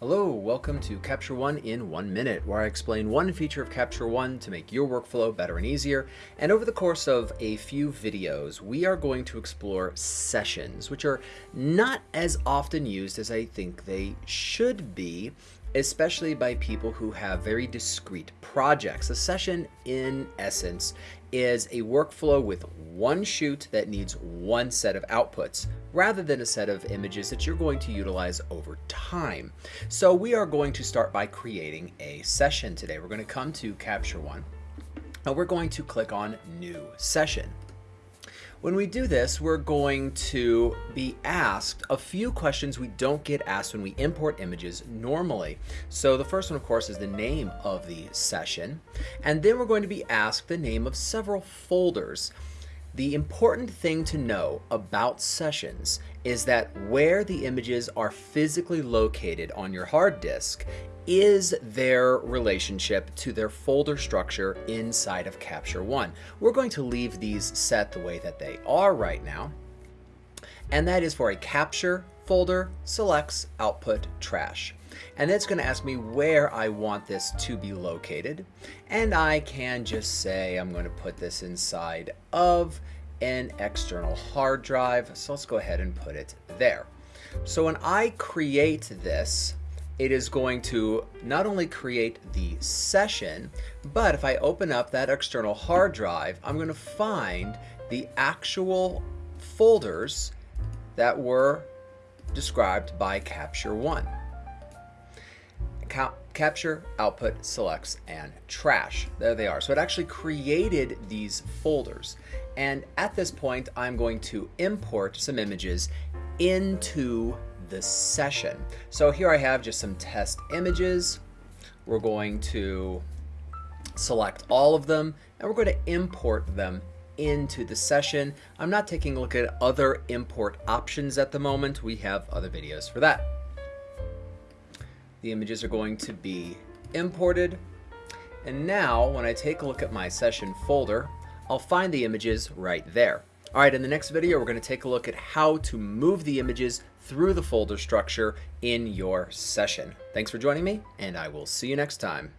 Hello, welcome to Capture One in one minute, where I explain one feature of Capture One to make your workflow better and easier. And over the course of a few videos, we are going to explore sessions, which are not as often used as I think they should be, especially by people who have very discrete projects. A session, in essence, is a workflow with one shoot that needs one set of outputs rather than a set of images that you're going to utilize over time. So we are going to start by creating a session today. We're going to come to Capture One and we're going to click on New Session. When we do this, we're going to be asked a few questions we don't get asked when we import images normally. So the first one, of course, is the name of the session. And then we're going to be asked the name of several folders. The important thing to know about sessions is that where the images are physically located on your hard disk is their relationship to their folder structure inside of Capture One. We're going to leave these set the way that they are right now, and that is for a capture folder selects output trash. And it's going to ask me where I want this to be located. And I can just say I'm going to put this inside of an external hard drive. So let's go ahead and put it there. So when I create this, it is going to not only create the session, but if I open up that external hard drive, I'm going to find the actual folders that were described by Capture One. Cap capture, output, selects, and trash. There they are. So it actually created these folders. And at this point, I'm going to import some images into the session. So here I have just some test images. We're going to select all of them and we're going to import them into the session. I'm not taking a look at other import options at the moment. We have other videos for that. The images are going to be imported. And now when I take a look at my session folder, I'll find the images right there. Alright, in the next video, we're going to take a look at how to move the images through the folder structure in your session. Thanks for joining me, and I will see you next time.